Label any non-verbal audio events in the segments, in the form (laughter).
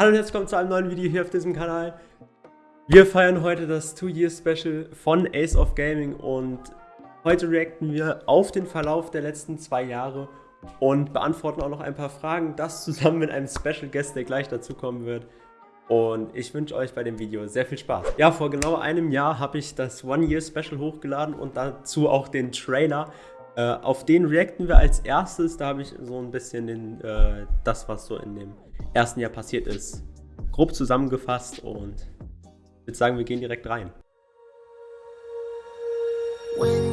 Hallo und herzlich willkommen zu einem neuen Video hier auf diesem Kanal. Wir feiern heute das 2-Year-Special von Ace of Gaming und heute reacten wir auf den Verlauf der letzten zwei Jahre und beantworten auch noch ein paar Fragen, das zusammen mit einem Special Guest, der gleich dazukommen wird. Und ich wünsche euch bei dem Video sehr viel Spaß. Ja, vor genau einem Jahr habe ich das One-Year-Special hochgeladen und dazu auch den Trailer. Äh, auf den reacten wir als erstes. Da habe ich so ein bisschen den, äh, das, was so in dem ersten Jahr passiert ist, grob zusammengefasst und würde sagen, wir gehen direkt rein. When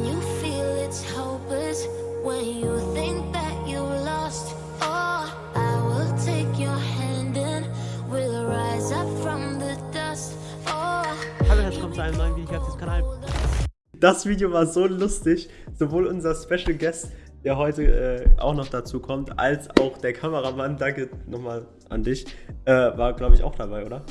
Das Video war so lustig, sowohl unser Special Guest der heute äh, auch noch dazu kommt, als auch der Kameramann, danke nochmal an dich, äh, war glaube ich auch dabei, oder?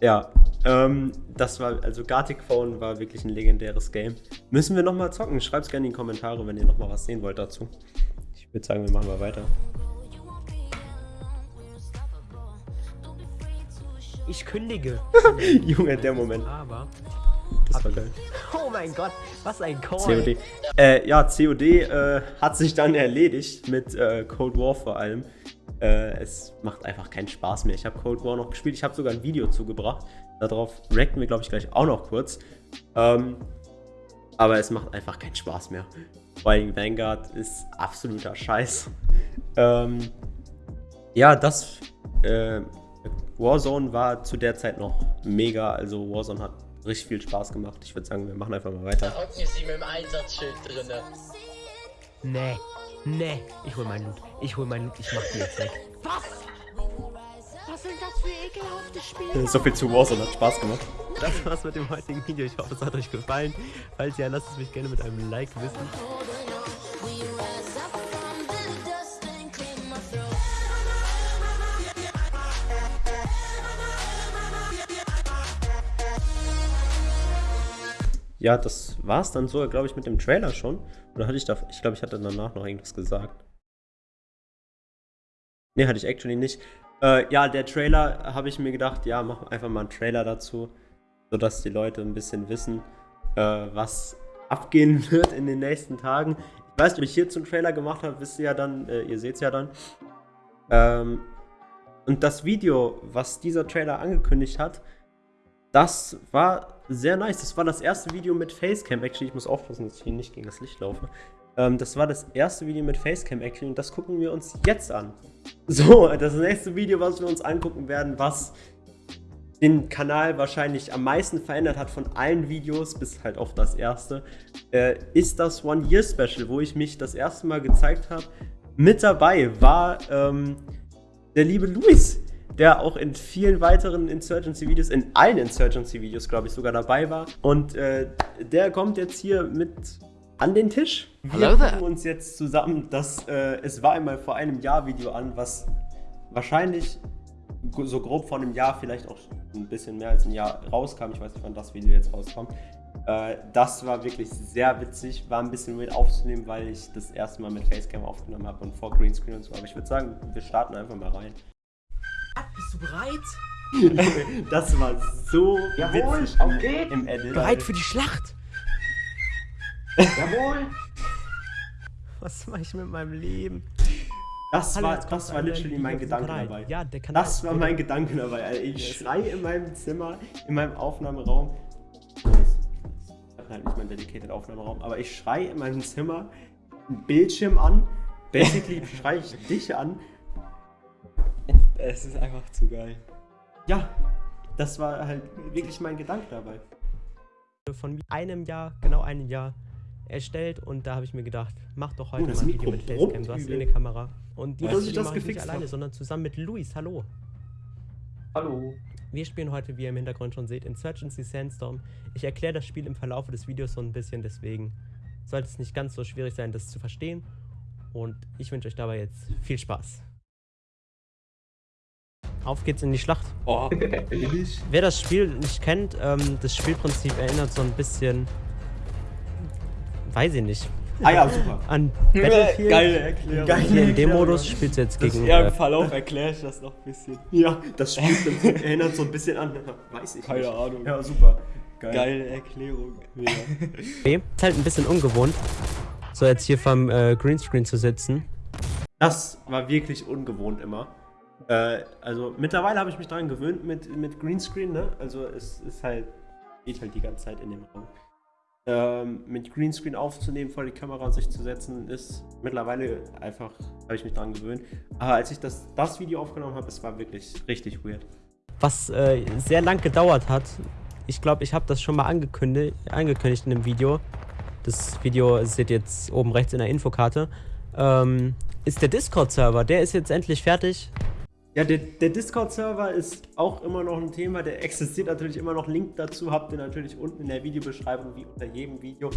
Ja, ähm, das war, also Gartic Phone war wirklich ein legendäres Game. Müssen wir nochmal zocken? Schreibt es gerne in die Kommentare, wenn ihr nochmal was sehen wollt dazu. Ich würde sagen, wir machen mal weiter. Ich kündige. (laughs) Junge, der Moment. Aber das war geil. (laughs) Oh mein Gott, was ein Call. COD. Äh, ja, COD äh, hat sich dann erledigt mit äh, Cold War vor allem. Äh, es macht einfach keinen Spaß mehr. Ich habe Cold War noch gespielt. Ich habe sogar ein Video zugebracht. Darauf reacten wir, glaube ich, gleich auch noch kurz. Ähm, aber es macht einfach keinen Spaß mehr. Vor allem Vanguard ist absoluter Scheiß. Ähm, ja, das äh, Warzone war zu der Zeit noch mega. Also Warzone hat richtig viel Spaß gemacht. Ich würde sagen, wir machen einfach mal weiter. Da hocken sie mit dem Einsatzschild drin. Nee, nee, ich hol mein Loot. Ich hol mein Loot, ich mach die jetzt weg. Was? Was sind das für ekelhafte Spiele? So viel zu Warzone hat Spaß gemacht. Das war's mit dem heutigen Video. Ich hoffe, es hat euch gefallen. Falls ja, lasst es mich gerne mit einem Like wissen. Ja, das war es dann sogar, glaube ich, mit dem Trailer schon. Oder hatte ich da, ich glaube, ich hatte danach noch irgendwas gesagt. Ne, hatte ich actually nicht. Äh, ja, der Trailer habe ich mir gedacht, ja, mach einfach mal einen Trailer dazu, sodass die Leute ein bisschen wissen, äh, was abgehen (laughs) wird in den nächsten Tagen. Ich weiß nicht, ob ich hierzu einen Trailer gemacht habe, wisst ihr ja dann, äh, ihr seht es ja dann. Ähm, und das Video, was dieser Trailer angekündigt hat, das war sehr nice. Das war das erste Video mit Facecam. Actually, ich muss aufpassen, dass ich hier nicht gegen das Licht laufe. Ähm, das war das erste Video mit Facecam Actually und das gucken wir uns jetzt an. So, das nächste Video, was wir uns angucken werden, was den Kanal wahrscheinlich am meisten verändert hat von allen Videos, bis halt auf das erste, äh, ist das One-Year-Special, wo ich mich das erste Mal gezeigt habe. Mit dabei war ähm, der liebe Luis der auch in vielen weiteren Insurgency-Videos, in allen Insurgency-Videos, glaube ich, sogar dabei war. Und äh, der kommt jetzt hier mit an den Tisch. Wir gucken uns jetzt zusammen das äh, Es war einmal vor einem Jahr Video an, was wahrscheinlich so grob vor einem Jahr, vielleicht auch ein bisschen mehr als ein Jahr rauskam. Ich weiß nicht, wann das Video jetzt rauskommt. Äh, das war wirklich sehr witzig, war ein bisschen weird aufzunehmen, weil ich das erste Mal mit Facecam aufgenommen habe und vor Greenscreen und so. Aber ich würde sagen, wir starten einfach mal rein. Bist du bereit? (laughs) das war so Jawohl, witzig auf geht's. im Edit. Bereit für die Schlacht? Jawohl. Was mache ich mit meinem Leben? Das Hallo, war, das war literally mein Gedanke dabei. Ja, der Kanal das war mein Gedanke dabei. Also ich schreie in meinem Zimmer, in meinem Aufnahmeraum. Ich habe halt nicht meinen dedicated Aufnahmeraum, aber ich schreie in meinem Zimmer einen Bildschirm an. Basically schreie ich dich an es ist einfach zu geil. Ja, das war halt wirklich mein Gedanke dabei. Von einem Jahr, genau einem Jahr erstellt und da habe ich mir gedacht, mach doch heute oh, mal ein Video mit Facecam, du hast eh eine Kamera. Und die mache ich nicht alleine, hab. sondern zusammen mit Luis. Hallo. Hallo. Wir spielen heute, wie ihr im Hintergrund schon seht, Insurgency Sandstorm. Ich erkläre das Spiel im Verlauf des Videos so ein bisschen, deswegen sollte es nicht ganz so schwierig sein, das zu verstehen. Und ich wünsche euch dabei jetzt viel Spaß. Auf geht's in die Schlacht. Oh, Wer das Spiel nicht kennt, ähm, das Spielprinzip erinnert so ein bisschen, weiß ich nicht, Ah ja, super. an (laughs) Battlefield. Geile Erklärung. Hier in dem Erklärung. Modus spielst du jetzt Das, gegen. ja, im Äh, Verlauf erkläre ich das noch ein bisschen. Ja, das spielt dann, erinnert so ein bisschen an. Weiß ich Keine nicht. Ahnung. Ja, super. Geil. Geile Erklärung. Ja. okay. Ist halt ein bisschen ungewohnt, so jetzt hier vom äh, Greenscreen zu sitzen. Das war wirklich ungewohnt immer. Äh, also mittlerweile habe ich mich daran gewöhnt mit, mit Greenscreen, ne? Also es ist halt, geht halt die ganze Zeit in dem Raum. Ähm, mit Greenscreen aufzunehmen, vor die Kamera sich zu setzen, ist mittlerweile einfach, habe ich mich daran gewöhnt. Aber als ich das, das Video aufgenommen habe, es war wirklich richtig weird. was äh, sehr lang gedauert hat. Ich glaube, ich habe das schon mal angekündigt, angekündigt in dem Video. Das Video seht ihr jetzt oben rechts in der Infokarte. Ähm, ist der Discord-Server. Der ist jetzt endlich fertig. Ja, der, der Discord-Server ist auch immer noch ein Thema. Der existiert natürlich immer noch. Link dazu habt ihr natürlich unten in der Videobeschreibung, wie unter jedem Video.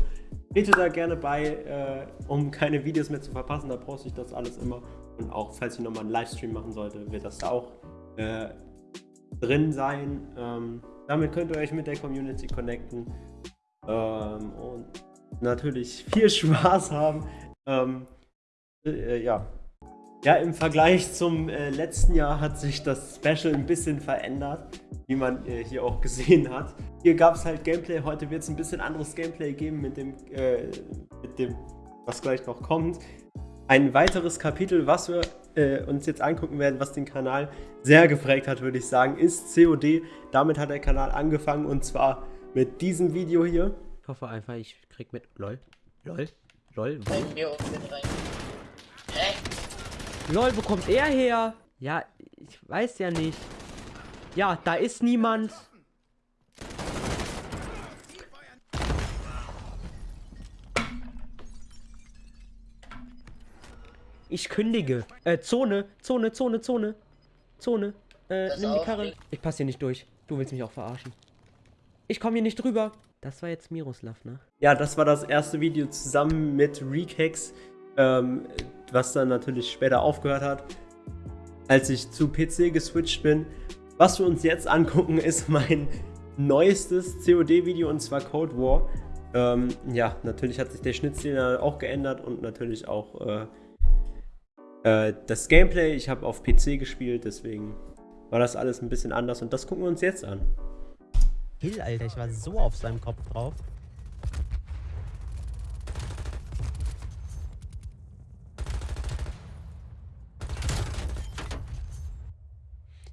Tretet da gerne bei, äh, um keine Videos mehr zu verpassen. Da poste ich das alles immer. Und auch, falls ich nochmal einen Livestream machen sollte, wird das da auch äh, drin sein. Ähm, damit könnt ihr euch mit der Community connecten. Ähm, und natürlich viel (laughs) Spaß haben. Ähm, äh, ja, ja, im Vergleich zum äh, letzten Jahr hat sich das Special ein bisschen verändert, wie man äh, hier auch gesehen hat. Hier gab es halt Gameplay, heute wird es ein bisschen anderes Gameplay geben mit dem, äh, mit dem, was gleich noch kommt. Ein weiteres Kapitel, was wir äh, uns jetzt angucken werden, was den Kanal sehr geprägt hat, würde ich sagen, ist COD. Damit hat der Kanal angefangen und zwar mit diesem Video hier. Ich hoffe einfach, ich krieg mit. LOL. LOL. LOL. Rein. Hä? LOL, wo kommt er her? Ja, ich weiß ja nicht. Ja, da ist niemand. Ich kündige. Äh, Zone, Zone, Zone, Zone. Zone. Äh, Das nimm die Karre. Ich passe hier nicht durch. Du willst mich auch verarschen. Ich komme hier nicht drüber. Das war jetzt Miroslav, ne? Ja, das war das erste Video zusammen mit Rekex, ähm, was dann natürlich später aufgehört hat, als ich zu PC geswitcht bin. Was wir uns jetzt angucken, (laughs) ist mein neuestes COD-Video und zwar Cold War. Ähm, ja, natürlich hat sich der Schnittstil auch geändert und natürlich auch äh, äh, das Gameplay. Ich habe auf PC gespielt, deswegen war das alles ein bisschen anders und das gucken wir uns jetzt an. Hill, Alter, ich war so auf seinem Kopf drauf.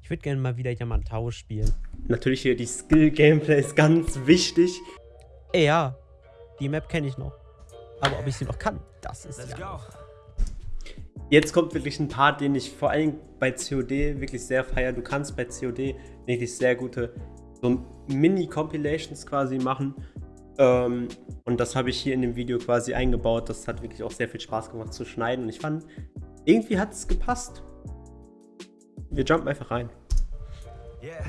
Ich würde gerne mal wieder Yamantau spielen. Natürlich hier die Skill-Gameplay ist ganz wichtig. Ey, ja, die Map kenne ich noch. Aber ob ich sie noch kann, das ist ja. Jetzt kommt wirklich ein Part, den ich vor allem bei COD wirklich sehr feiere. Du kannst bei COD wirklich sehr gute so Mini-Compilations quasi machen. Ähm, und das habe ich hier in dem Video quasi eingebaut. Das hat wirklich auch sehr viel Spaß gemacht zu schneiden. Und ich fand, irgendwie hat es gepasst. Wir jumpen einfach rein. Yeah.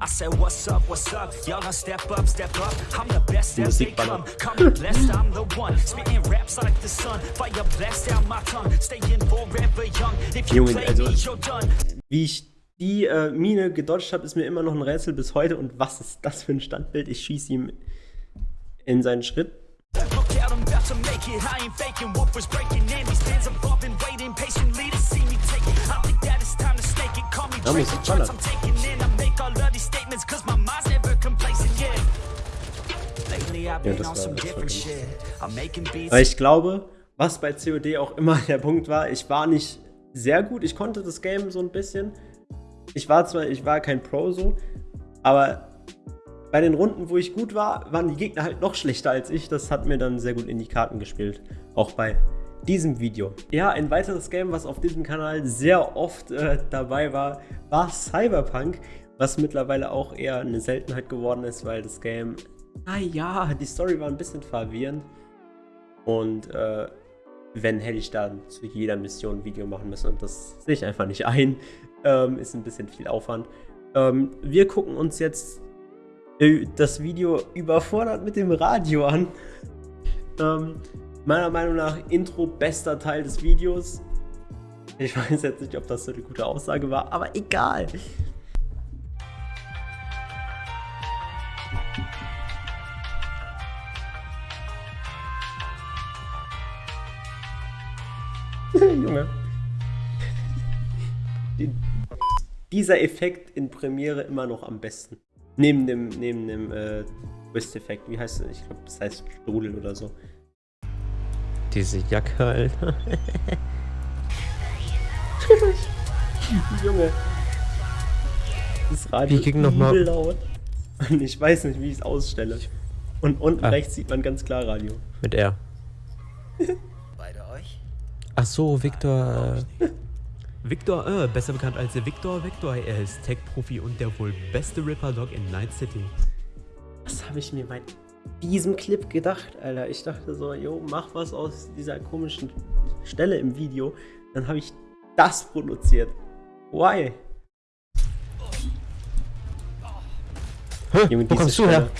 I said, what's up, what's up? Y'all gonna step up, step up. I'm the best as they come. ballert. Call me blessed, I'm the one. Spitting raps like the sun. Fire blast out my tongue. Staying forever young. If you play also- me, you're done. Wie ich die äh, Mine gedodged habe, ist mir immer noch ein Rätsel bis heute. Und was ist das für ein Standbild? Ich schieße ihm in seinen Schritt. Look out, I'm about to make it. I ain't faking was breaking in. These fans above been waiting patiently to Da muss ich ballern. Das war- das. Weil ich glaube, was bei COD auch immer der Punkt war, ich war nicht sehr gut. Ich konnte das Game so ein bisschen. Ich war zwar, ich war kein Pro so, aber bei den Runden, wo ich gut war, waren die Gegner halt noch schlechter als ich. Das hat mir dann sehr gut in die Karten gespielt. Auch bei diesem Video. Ja, ein weiteres Game, was auf diesem Kanal sehr oft äh, dabei war, war Cyberpunk, was mittlerweile auch eher eine Seltenheit geworden ist, weil das Game, ah ja, die Story war ein bisschen verwirrend. Und äh, wenn hätte ich dann zu jeder Mission ein Video machen müssen und das sehe ich einfach nicht ein. Ähm, ist ein bisschen viel Aufwand. Ähm, wir gucken uns jetzt äh, das Video überfordert mit dem Radio an. Ähm, Meiner Meinung nach Intro bester Teil des Videos. Ich weiß jetzt nicht, ob das so eine gute Aussage war, aber egal. (laughs) Junge. Dieser Effekt in Premiere immer noch am besten. Neben dem, neben dem äh, Twist-Effekt. Wie heißt es? Ich glaube, das heißt Strudel oder so. Diese Jacke, Alter. Junge. Das Radio Wie ging noch mal- übel laut. (laughs) Und ich weiß nicht, wie ich es ausstelle. Und unten Ah. rechts sieht man ganz klar Radio. Mit R. (laughs) Beide euch? Ach so, Victor. Äh, (laughs) Victor, äh, besser bekannt als Victor Victor. Er ist Tech-Profi und der wohl beste Ripper-Dog in Night City. Was habe ich mir bei diesem Clip gedacht, Alter? Ich dachte so, jo, mach was aus dieser komischen Stelle im Video. Dann habe ich das produziert. Why? Hä, Junge, wo kommst du her? Stelle.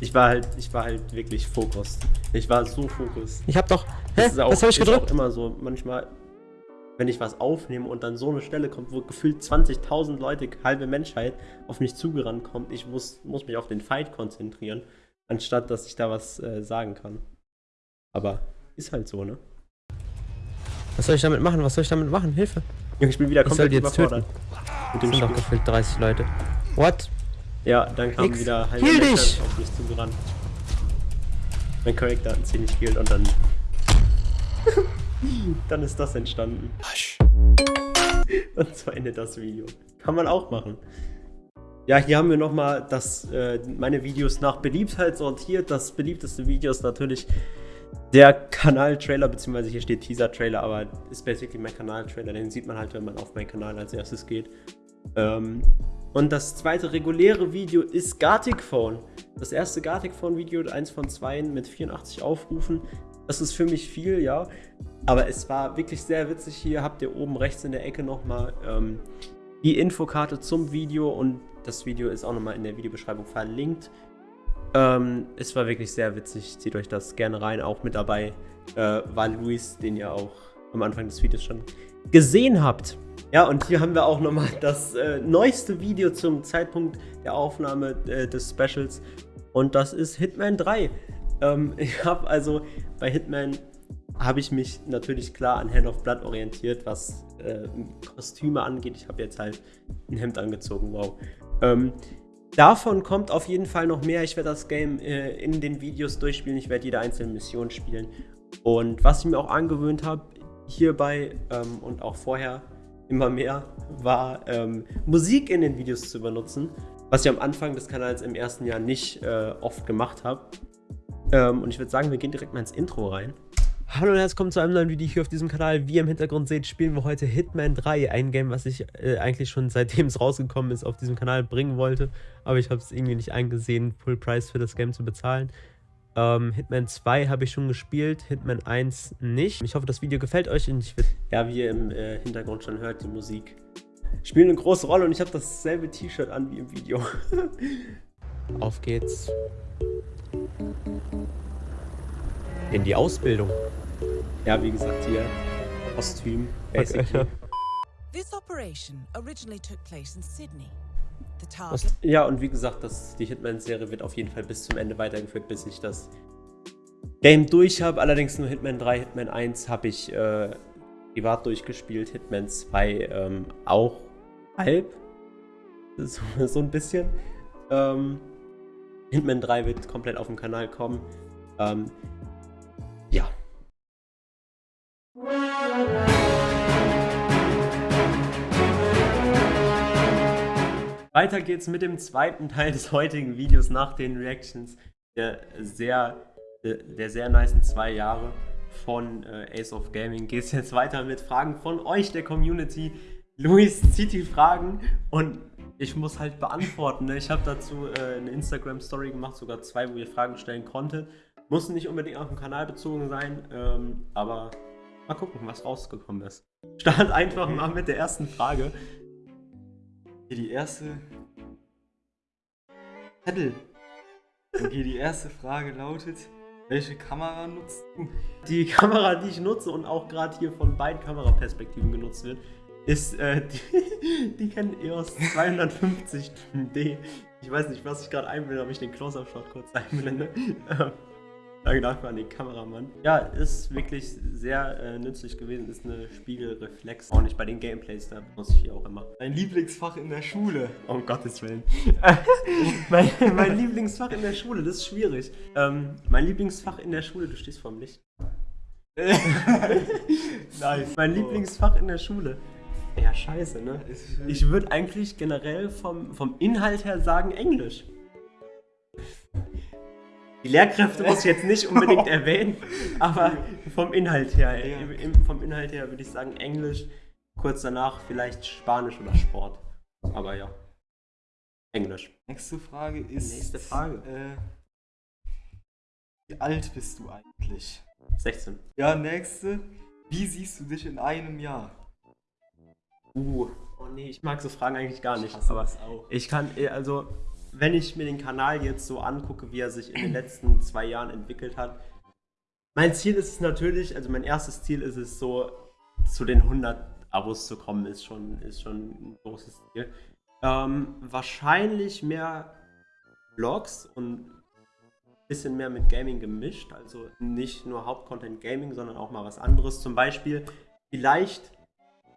Ich war halt, ich war halt wirklich Fokus. Ich war so Fokus. Ich hab doch. Hä? Das ist auch, Was hab ich ist gedrückt? auch immer so. Manchmal, wenn ich was aufnehme und dann so eine Stelle kommt, wo gefühlt 20.000 Leute, halbe Menschheit, auf mich zugerannt kommt, ich muss, muss mich auf den Fight konzentrieren, anstatt dass ich da was äh, sagen kann. Aber ist halt so, ne? Was soll ich damit machen? Was soll ich damit machen? Hilfe. Junge, Ich bin wieder Ich soll komplett die jetzt überfordert. Mit dem sind doch Spiel. gefühlt 30 Leute. What? Ja, dann kamen Nix. wieder halbe Heal Menschheit dich! auf mich zugerannt. Mein Charakter hat ziemlich geheilt und dann. (laughs) (laughs) dann ist das entstanden. (laughs) Und so endet das Video. Kann man auch machen. Ja, hier haben wir nochmal das, äh, meine Videos nach Beliebtheit sortiert. Das beliebteste Video ist natürlich der Kanal-Trailer, beziehungsweise hier steht Teaser-Trailer, aber ist basically mein Kanal-Trailer. Den sieht man halt, wenn man auf meinen Kanal als erstes geht. Ähm, und das zweite reguläre Video ist Gartic Phone. Das erste Gartic Phone Video, eins von zwei mit 84 Aufrufen. Das ist für mich viel, ja. Aber es war wirklich sehr witzig. Hier habt ihr oben rechts in der Ecke nochmal ähm, die Infokarte zum Video und das Video ist auch nochmal in der Videobeschreibung verlinkt. Ähm, es war wirklich sehr witzig. Zieht euch das gerne rein. Auch mit dabei äh, war Luis, den ihr auch am Anfang des Videos schon gesehen habt. Ja, und hier haben wir auch nochmal das äh, neueste Video zum Zeitpunkt der Aufnahme äh, des Specials. Und das ist Hitman 3. Ähm, (laughs) ich habe also bei Hitman habe ich mich natürlich klar an Hand of Blood orientiert, was äh, Kostüme angeht. Ich habe jetzt halt ein Hemd angezogen, wow. Ähm, davon kommt auf jeden Fall noch mehr. Ich werde das Game äh, in den Videos durchspielen. Ich werde jede einzelne Mission spielen. Und was ich mir auch angewöhnt habe, hierbei ähm, und auch vorher immer mehr, war ähm, Musik in den Videos zu benutzen. Was ich am Anfang des Kanals im ersten Jahr nicht äh, oft gemacht habe. Ähm, und ich würde sagen, wir gehen direkt mal ins Intro rein. Hallo und herzlich willkommen zu einem neuen Video hier auf diesem Kanal. Wie ihr im Hintergrund seht, spielen wir heute Hitman 3. Ein Game, was ich äh, eigentlich schon seitdem es rausgekommen ist auf diesem Kanal bringen wollte. Aber ich habe es irgendwie nicht eingesehen, Full Price für das Game zu bezahlen. Ähm, Hitman 2 habe ich schon gespielt, Hitman 1 nicht. Ich hoffe, das Video gefällt euch und ich würde Ja, wie ihr im äh, Hintergrund schon hört, die Musik spielt eine große Rolle und ich habe dasselbe T-Shirt an wie im Video. (laughs) Auf geht's. In die Ausbildung. ja, wie gesagt, hier Kostüm, Okay. basically. This operation originally took place in Sydney. The Was- target Ja, und wie gesagt, das, die Hitman-Serie wird auf jeden Fall bis zum Ende weitergeführt, bis ich das Game durch habe. Allerdings nur Hitman 3, Hitman 1 habe ich äh, privat durchgespielt, Hitman 2 ähm, auch halb. (laughs) So, so ein bisschen. Ähm, Hitman 3 wird komplett auf dem Kanal kommen. Ähm, ja. Weiter geht's mit dem zweiten Teil des heutigen Videos nach den Reactions der sehr, der, sehr nicen zwei Jahre von äh, Ace of Gaming. Geht's jetzt weiter mit Fragen von euch, der Community. Luis zieht die Fragen und ich muss halt beantworten. Ne? Ich habe dazu äh, eine Instagram-Story gemacht, sogar zwei, wo ihr Fragen stellen konntet. Muss nicht unbedingt auf dem Kanal bezogen sein, ähm, aber mal gucken, was rausgekommen ist. Start einfach mal mit der ersten Frage. Hier die erste. Zettel. Okay, die erste Frage lautet: Welche Kamera nutzt du? Die Kamera, die ich nutze und auch gerade hier von beiden Kameraperspektiven genutzt wird, ist äh, (laughs) die, die kennen EOS 250D. Ich weiß nicht, was ich gerade einblende, ob ich den Close-Up-Shot kurz (laughs) einblende. Danke dafür an den Kameramann. Ja, ist wirklich sehr äh, nützlich gewesen. Ist eine Spiegelreflex. Auch nicht bei den Gameplays, da benutze ich die auch immer. Dein Lieblingsfach in der Schule. Oh, Um Gottes Willen. (laughs) mein, mein Lieblingsfach in der Schule, das ist schwierig. Ähm, mein Lieblingsfach in der Schule, du stehst vorm Licht. nice. Mein Lieblingsfach in der Schule. Ja, scheiße, ne? Ich würde eigentlich generell vom, vom Inhalt her sagen Englisch. Die Lehrkräfte muss ich jetzt nicht unbedingt (laughs) erwähnen, aber vom Inhalt her, Ja. im, vom Inhalt her würde ich sagen Englisch. Kurz danach vielleicht Spanisch oder Sport. Aber ja, Englisch. Nächste Frage ist. Nächste Frage. Äh, wie alt bist du eigentlich? 16. Ja, nächste. Wie siehst du dich in einem Jahr? Uh. Oh nee, ich mag so Fragen eigentlich gar nicht. Ich aber ich kann, eh, also, wenn ich mir den Kanal jetzt so angucke, wie er sich in den letzten zwei Jahren entwickelt hat. Mein Ziel ist es natürlich, also mein erstes Ziel ist es so, zu den 100 Abos zu kommen, ist schon, ist schon ein großes Ziel. Ähm, wahrscheinlich mehr Vlogs und ein bisschen mehr mit Gaming gemischt. Also nicht nur Hauptcontent Gaming, sondern auch mal was anderes. Zum Beispiel vielleicht,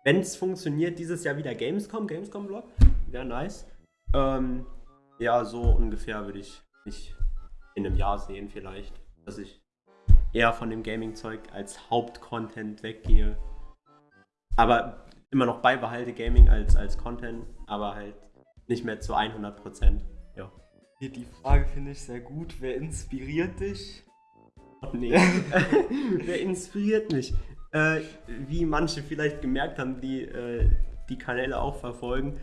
wenn es funktioniert, dieses Jahr wieder Gamescom, Gamescom-Vlog. Wäre nice. Ähm, ja, so ungefähr würde ich mich in einem Jahr sehen vielleicht. Dass ich eher von dem Gaming-Zeug als Hauptcontent weggehe. Aber immer noch beibehalte Gaming als, als Content, aber halt nicht mehr zu 100%. Ja. Die Frage finde ich sehr gut. Wer inspiriert dich? Oh, (laughs) nee. (laughs) Wer inspiriert mich? Äh, wie manche vielleicht gemerkt haben, die äh, die Kanäle auch verfolgen.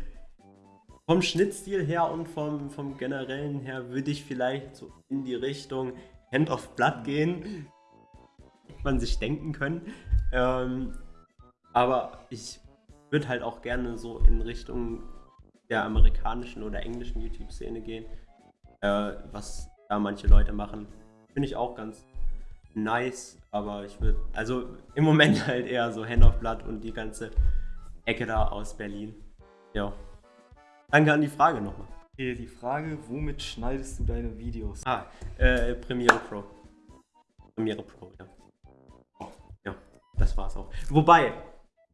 Vom Schnittstil her und vom, vom generellen her würde ich vielleicht so in die Richtung Hand of Blood gehen. Hätte man sich denken können. Ähm, aber ich würde halt auch gerne so in Richtung der amerikanischen oder englischen YouTube-Szene gehen. Äh, was da manche Leute machen. Finde ich auch ganz nice, aber ich würde, also im Moment (laughs) halt eher so Hand of Blood und die ganze Ecke da aus Berlin. Ja. Danke an die Frage nochmal. Hier die Frage, womit schneidest du deine Videos? Ah, äh, Premiere Pro. Premiere Pro, ja. Ja, das war's auch. Wobei,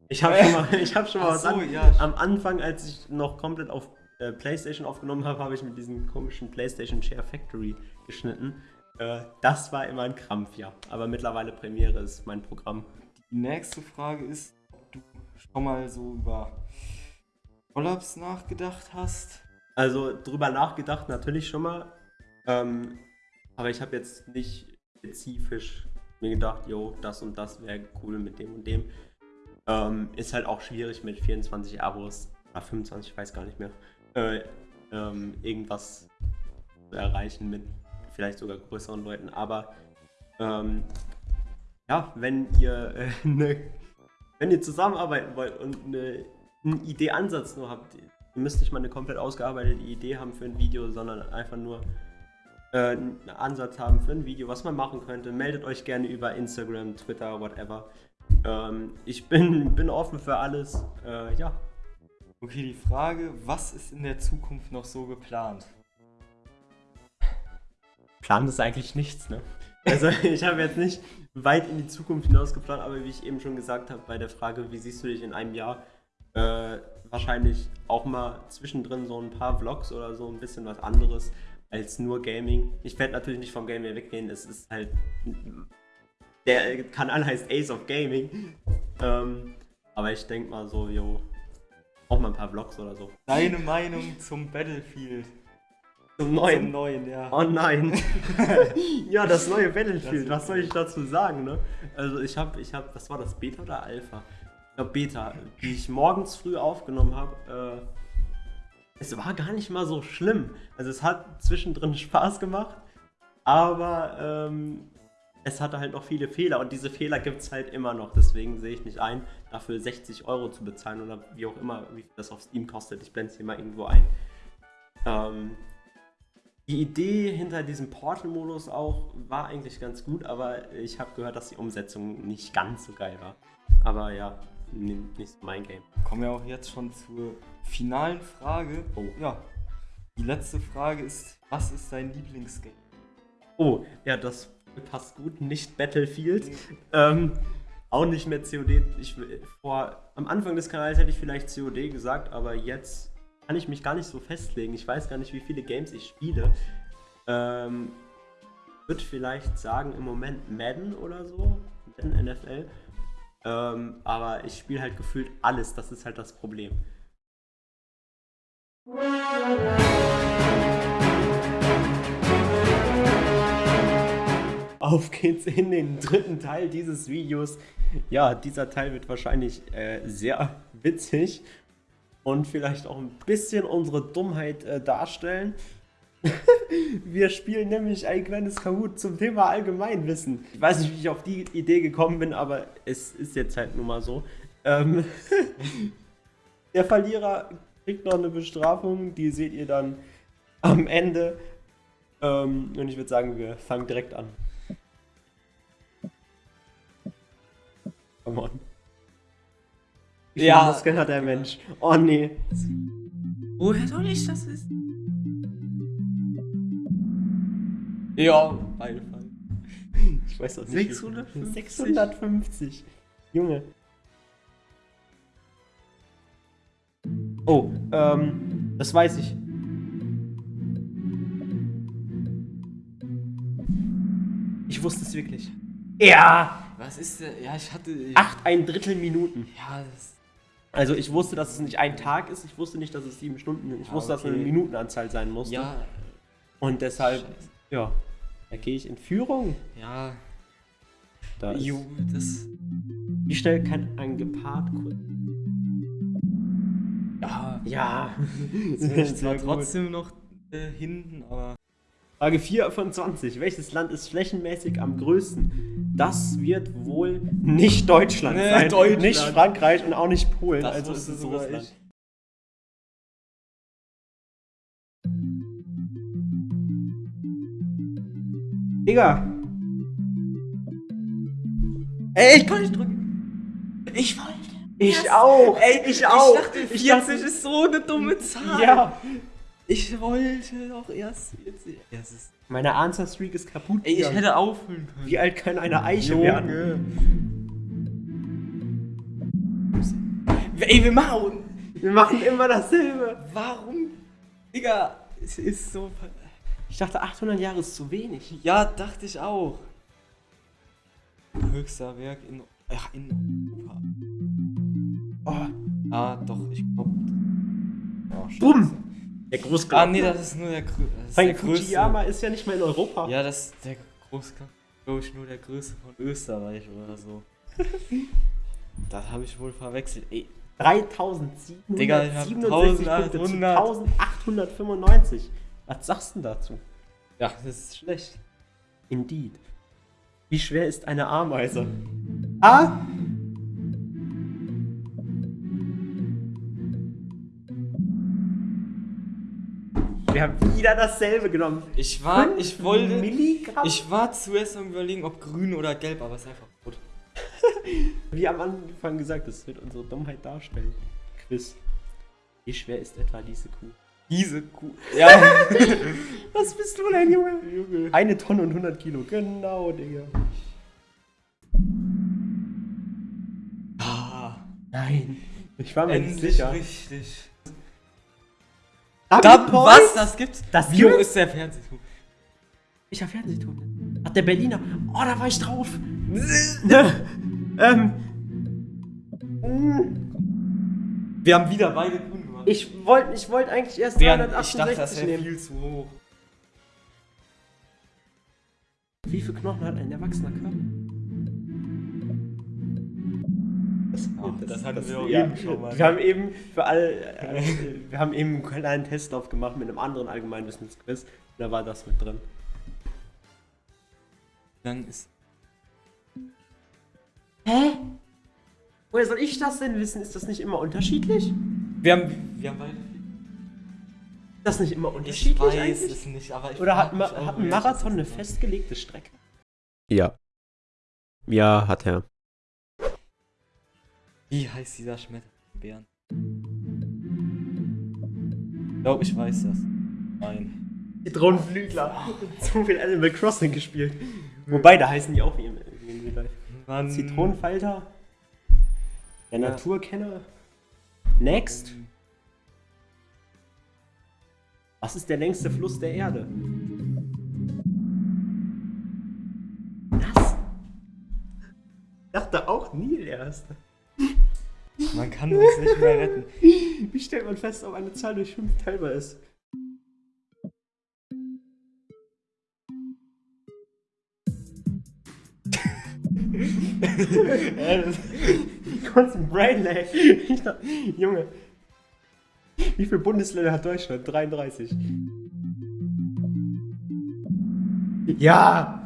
ich habe schon (laughs) mal, ich hab schon mal Ach was so, an, ja. Am Anfang, als ich noch komplett auf äh, PlayStation aufgenommen habe, habe ich mit diesem komischen PlayStation Share Factory geschnitten. Äh, das war immer ein Krampf, ja. Aber mittlerweile Premiere ist mein Programm. Die nächste Frage ist, ob du schon mal so über Collabs nachgedacht hast. Also drüber nachgedacht natürlich schon mal. Ähm, aber ich habe jetzt nicht spezifisch mir gedacht, jo, das und das wäre cool mit dem und dem. Ähm, ist halt auch schwierig mit 24 Abos oder 25, ich weiß gar nicht mehr, äh, ähm, irgendwas zu erreichen mit vielleicht sogar größeren Leuten. Aber ähm, ja, wenn ihr äh, (laughs) ne, wenn ihr zusammenarbeiten wollt und eine, einen Idee-Ansatz nur habt, ihr müsst nicht mal eine komplett ausgearbeitete Idee haben für ein Video, sondern einfach nur äh, einen Ansatz haben für ein Video, was man machen könnte, meldet euch gerne über Instagram, Twitter, whatever. Ähm, ich bin, (laughs) bin offen für alles. Äh, ja, Okay, die Frage, was ist in der Zukunft noch so geplant? Plan ist eigentlich nichts, ne? Also (laughs) ich habe jetzt nicht weit in die Zukunft hinaus geplant, aber wie ich eben schon gesagt habe bei der Frage, wie siehst du dich in einem Jahr, äh, wahrscheinlich auch mal zwischendrin so ein paar Vlogs oder so ein bisschen was anderes als nur Gaming. Ich werde natürlich nicht vom Gaming weggehen, es ist halt der Kanal heißt Ace of Gaming, ähm, aber ich denke mal so, jo, auch mal ein paar Vlogs oder so. Deine Meinung zum Battlefield? Zum Zum neuen. neuen, ja. Oh nein. (laughs) (laughs) ja, das neue Battlefield, Das was soll ich dazu sagen, ne? Also ich habe, ich habe, was war das, Beta oder Alpha? Ich glaube Beta, die ich morgens früh aufgenommen habe. Äh, es war gar nicht mal so schlimm. Also es hat zwischendrin (laughs) Spaß gemacht, aber ähm, es hatte halt noch viele Fehler und diese Fehler gibt es halt immer noch. Deswegen sehe ich nicht ein, dafür 60 Euro zu bezahlen oder wie auch immer, wie viel das auf Steam kostet. Ich blende es hier mal irgendwo ein. Ähm, die Idee hinter diesem Portal-Modus auch war eigentlich ganz gut, aber ich habe gehört, dass die Umsetzung nicht ganz so geil war. Aber ja, nicht so mein Game. Kommen wir auch jetzt schon zur finalen Frage. Oh. Ja. Die letzte Frage ist, was ist dein Lieblingsgame? Oh, ja, das passt gut, nicht Battlefield. Ähm, auch nicht mehr COD. Ich, vor, am Anfang des Kanals hätte ich vielleicht COD gesagt, aber jetzt kann ich mich gar nicht so festlegen. Ich weiß gar nicht, wie viele Games ich spiele. Ähm, würde vielleicht sagen, im Moment Madden oder so. Madden NFL. Ähm, aber ich spiele halt gefühlt alles. Das ist halt das Problem. Auf geht's in den dritten Teil dieses Videos. Ja, dieser Teil wird wahrscheinlich äh, sehr witzig und vielleicht auch ein bisschen unsere Dummheit äh, darstellen. (laughs) Wir spielen nämlich ein kleines Kahoot zum Thema Allgemeinwissen. Ich weiß nicht, wie ich auf die Idee gekommen bin, aber es ist jetzt halt nun mal so. Ähm (laughs) Der Verlierer kriegt noch eine Bestrafung, die seht ihr dann am Ende. Ähm und ich würde sagen, wir fangen direkt an. Come on. Wie viele Ja. Muskeln hat der Mensch? Oh nee. Woher soll ich das wissen? Ja, beide fallen. Ich weiß auch nicht. wie- 650. 650. Junge. Oh, ähm, das weiß ich. Ich wusste es wirklich. Ja! Was ist denn? Ja, ich hatte. Acht ein Drittel Minuten. Ja, das. Also ich wusste, dass es nicht ein Tag ist. Ich wusste nicht, dass es sieben Stunden sind. Ich Ah, wusste, dass es eine okay. Minutenanzahl sein musste. Ja. Und deshalb, Scheiße. ja, da gehe ich in Führung. Ja. Da ist, Jo, das. wie schnell kann ein Gepard kurz... Ja. Ja. Jetzt bin ich zwar trotzdem noch äh, hinten, aber. Frage 4 von 20. Welches Land ist flächenmäßig am größten? Das wird wohl nicht Deutschland Nee, sein. Deutschland. Nicht Frankreich und auch nicht Polen. Das also ist es sogar Russland. ich. Digga. Ey, ich kann nicht drücken. Ich wollte. Ich auch. Ey, ich auch. Ich dachte, 40 dachte- ist so eine dumme Zahl. Ja. Ich wollte doch erst 40. Ja, es ist, Meine Answer-Streak ist kaputt. ey, ich gegangen. hätte auffüllen können. Wie alt kann eine Eiche werden? Ey, wir machen. Wir machen immer dasselbe. Warum? Digga, es ist so. Ich dachte, 800 Jahre ist zu wenig. Ja, dachte ich auch. Höchster Werk in. Ja, in Europa. Oh, Ah, doch, ich glaube. Oh. Bumm. Der Großglockner. Ah, nee, das ist nur der, das ist Weil der größte. Fujiyama ist ja nicht mehr in Europa. Ja, das ist der Großglockner, glaube ich, nur der größte von Österreich oder so. (laughs) das habe ich wohl verwechselt. Ey, Digga, ich hab 3767 Punkte zu 1800. 1895. Was sagst du denn dazu? ja, das ist schlecht. Indeed. Wie schwer ist eine Ameise? A. Wir haben wieder dasselbe genommen. Ich war, Fünf ich wollte, Milligramm? ich war zuerst am überlegen, ob grün oder gelb, aber es ist einfach rot. (laughs) Wie am Anfang gesagt, das wird unsere Dummheit darstellen. Quiz. Wie schwer ist etwa diese Kuh? Diese Kuh. (laughs) Ja. Was bist du denn, Junge? Eine Tonne und 100 Kilo. Genau, Digga. ah, Nein. Ich war mir nicht endlich sicher. richtig. Ich was? Das gibt's? Das Wie hoch gibt's? ist der Fernsehturm? Ich hab Fernsehton. Ach, der Berliner. Oh, da war ich drauf. (laughs) ähm. mm, Wir haben wieder beide grün gemacht. Ich wollte ich wollt eigentlich erst Während ich dachte, 368 das wäre viel zu hoch. Wie viele Knochen hat ein erwachsener Körper? Das, das hatten wir auch ja, eben schon mal. Wir haben eben für alle, äh, (laughs) wir haben eben einen kleinen Testlauf gemacht mit einem anderen Allgemeinwissensquiz. Da war das mit drin. Dann ist. Hä? Woher soll ich das denn wissen? Ist das nicht immer unterschiedlich? Wir haben, wir haben beide. Ist das nicht immer Ich unterschiedlich weiß eigentlich? es nicht, aber ich Oder hat, Ma hat ein ich Marathon das eine festgelegte Strecke? Ja. Ja, hat er. Wie heißt dieser Schmetterlingbären? Ich glaube, ich weiß das. Nein. Zitronenflügler. (laughs) Zu viel Animal Crossing gespielt. Wobei, da heißen die auch wie im, wie im Real Life. Mann. Zitronenfalter. Der Ja. Naturkenner. Next. Was ist der längste Fluss der Erde? Was? Ich dachte auch Nil erst. Man kann uns nicht mehr retten. (laughs) Wie stellt man fest, ob eine Zahl durch 5 teilbar ist? (laughs) Kurz ein Brain Lag. (laughs) Junge. Wie viele Bundesländer hat Deutschland? 33. Ja!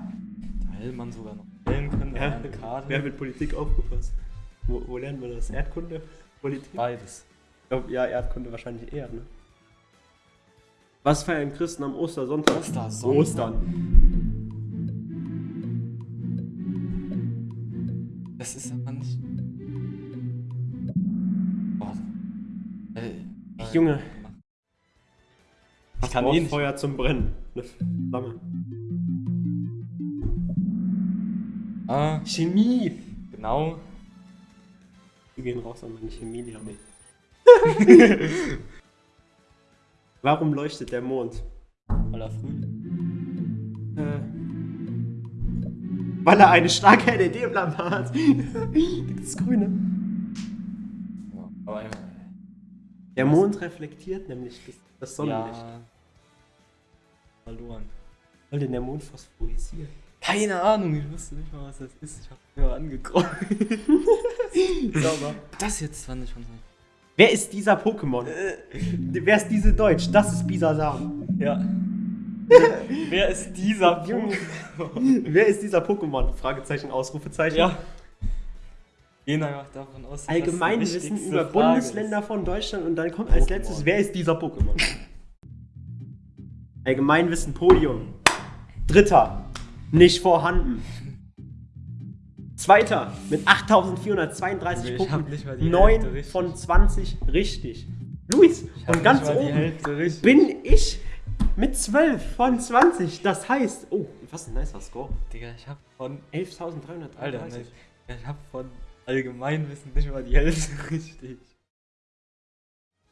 Da hätte man sogar noch wählen können. ja. Ja. Eine Karte. Wer mit Politik aufgepasst? Wo, wo lernen wir das? Erdkunde? Politik? Beides. Ich glaub, ja, Erdkunde wahrscheinlich eher, ne? Was feiern Christen am Ostersonntag? Ostersonntag. Ostern. Das ist aber nicht. Boah. Äh, äh, Junge. Ich kann eh nicht. Feuer zum Brennen. Eine Flamme. Ah, Chemie. genau. Wir gehen raus an meine Chemielehrer. (laughs) Warum leuchtet der Mond? Weil er früh. Äh, weil er eine starke LED-Lampe hat. (laughs) das Grüne. Der Mond reflektiert nämlich das, Sonnenlicht. ja. Verloren. Soll denn der Mond phosphorisieren? Keine Ahnung, ich wusste nicht mal, was das ist. Ich hab mir angeguckt. (laughs) Sauber. Das jetzt fand ich schon so. Wer ist dieser Pokémon? Wer ist diese Deutsch? Das ist Bisasam. Ja. Wer ist dieser Junge. Junge? Wer ist dieser Pokémon? Fragezeichen, Ausrufezeichen. Ja. Gehen einfach davon aus, Allgemeinwissen über Frage Bundesländer ist. von Deutschland und dann kommt als Pokémon. letztes, wer ist dieser Pokémon? Allgemeinwissen Podium. Dritter, nicht vorhanden. Zweiter, mit 8432 Ich Punkten. hab nicht mal die 9 Hälfte richtig. von 20 richtig. Luis, und ganz oben bin ich mit 12 von 20. Das heißt, oh, was ein nicer Score. Digga, ich hab von. 11.333. Alter, nein, ich hab von Allgemeinwissen nicht mal die Hälfte (laughs) richtig.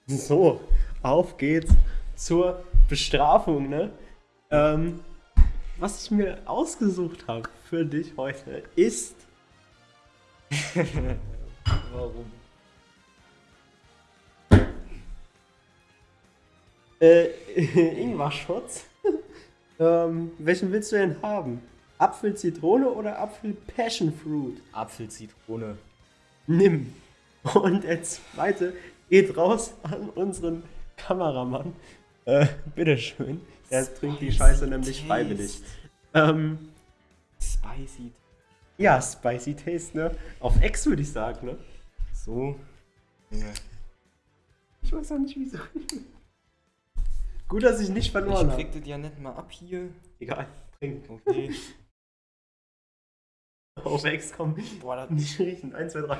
So, auf geht's zur Bestrafung, ne? Ähm, was ich mir ausgesucht habe für dich heute ist Warum? äh, (laughs) Ingwer-Schutz. (laughs) ähm, welchen willst du denn haben? Apfel, Zitrone oder Apfel, Passion Fruit? Apfelzitrone. Nimm. Und der zweite geht raus an unseren Kameramann. Äh, bitteschön. Er trinkt die Scheiße nämlich freiwillig. Ähm, Spicy. Ja, Spicy Taste, ne? Auf Ex würde ich sagen, ne? So. Junge. Ich weiß auch nicht wieso. Gut, dass ich nicht verloren Ich habe. krieg das ja nicht mal ab hier. Egal, trink. Okay. (laughs) Auf Ex kommen. Boah, das Nicht riechen. 1, 2, 3.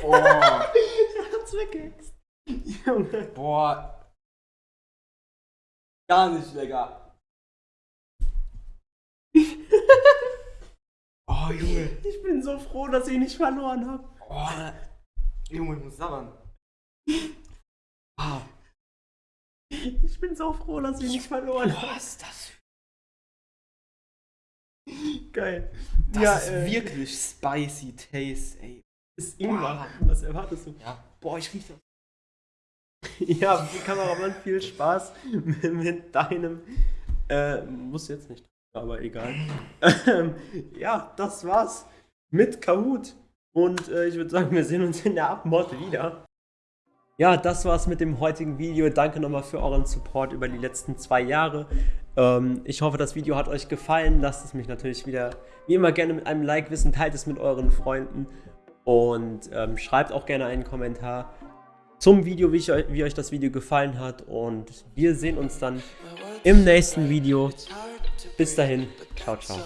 Boah. Er hat's weggehext. Junge. Boah. Gar nicht lecker. Oh, Junge. Ich bin so froh, dass ich nicht verloren habe. Oh, Junge, ich muss sabbern. (laughs) Ah, Ich bin so froh, dass ich nicht verloren habe. was ist das? Geil. Das ja, ist äh, wirklich spicy Taste, ey. ist Ingwer. Was erwartest du? Ja. Boah, ich riech das. (laughs) Ja, Kameramann, viel Spaß mit, (laughs) mit deinem. Äh, muss jetzt nicht, aber egal. (laughs) Ähm, ja, das war's mit Kahoot. Und äh, ich würde sagen, wir sehen uns in der Abmord wieder. Ja, das war's mit dem heutigen Video. Danke nochmal für euren Support über die letzten zwei Jahre. Ähm, ich hoffe, das Video hat euch gefallen. Lasst es mich natürlich wieder, wie immer, gerne mit einem Like wissen. Teilt es mit euren Freunden. Und ähm, schreibt auch gerne einen Kommentar zum Video, wie, ich, wie euch das Video gefallen hat. Und wir sehen uns dann im nächsten Video. Bis dahin, ciao, ciao.